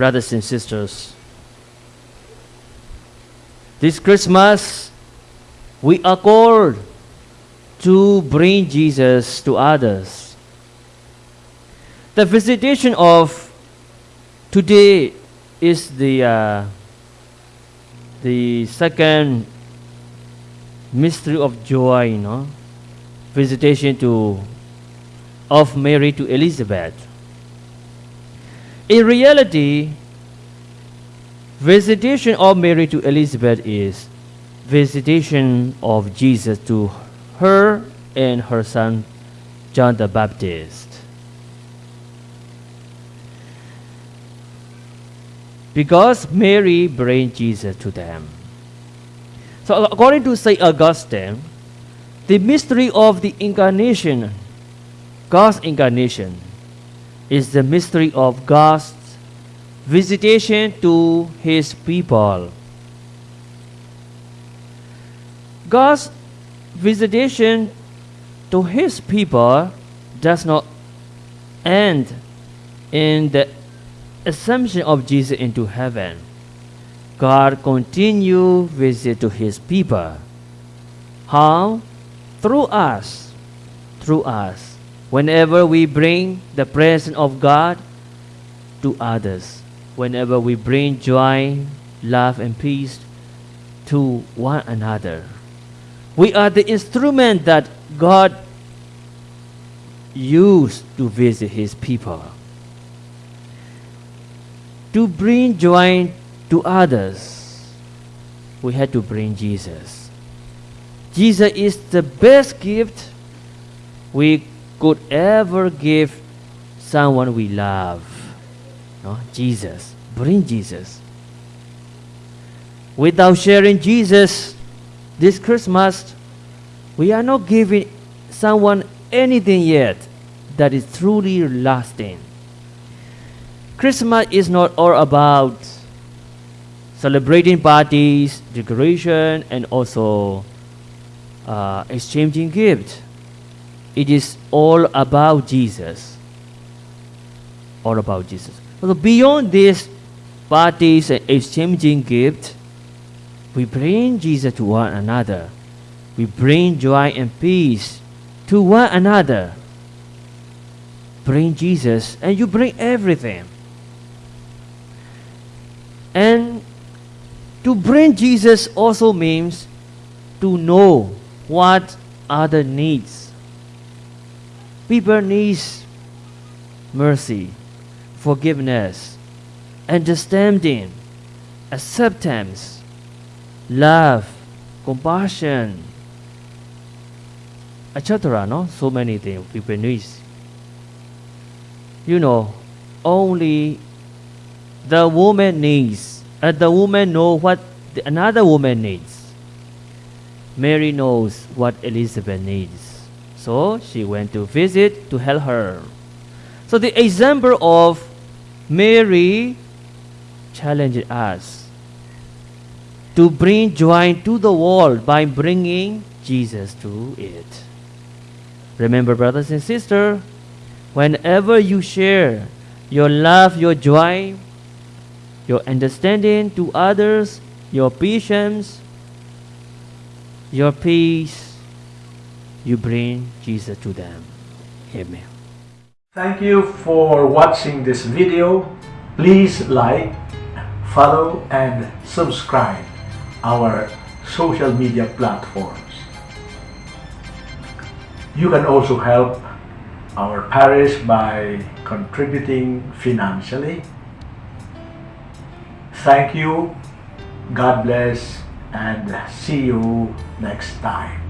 brothers and sisters. This Christmas, we are called to bring Jesus to others. The visitation of today is the uh, the second mystery of joy, you know, visitation to of Mary to Elizabeth. In reality, visitation of Mary to Elizabeth is visitation of Jesus to her and her son John the Baptist. Because Mary brings Jesus to them. So according to St. Augustine, the mystery of the incarnation, God's incarnation, is the mystery of God's visitation to his people. God's visitation to his people does not end in the assumption of Jesus into heaven. God continue visit to his people. How? Through us. Through us. Whenever we bring the presence of God to others. Whenever we bring joy, love, and peace to one another. We are the instrument that God used to visit his people. To bring joy to others, we had to bring Jesus. Jesus is the best gift we could ever give someone we love. No? Jesus. Bring Jesus. Without sharing Jesus this Christmas, we are not giving someone anything yet that is truly lasting. Christmas is not all about celebrating parties, decoration, and also uh, exchanging gifts. It is all about Jesus. All about Jesus. So beyond these parties and exchanging gifts, we bring Jesus to one another. We bring joy and peace to one another. Bring Jesus and you bring everything. And to bring Jesus also means to know what other needs. People needs mercy, forgiveness, understanding, acceptance, love, compassion, etc. No, so many things people need. You know, only the woman needs, and the woman know what the, another woman needs. Mary knows what Elizabeth needs, so she went to visit to help her. So the example of Mary challenged us to bring joy to the world by bringing Jesus to it. Remember, brothers and sisters, whenever you share your love, your joy, your understanding to others, your patience, your peace, you bring Jesus to them. Amen. Thank you for watching this video. Please like, follow and subscribe our social media platforms. You can also help our parish by contributing financially. Thank you, God bless, and see you next time.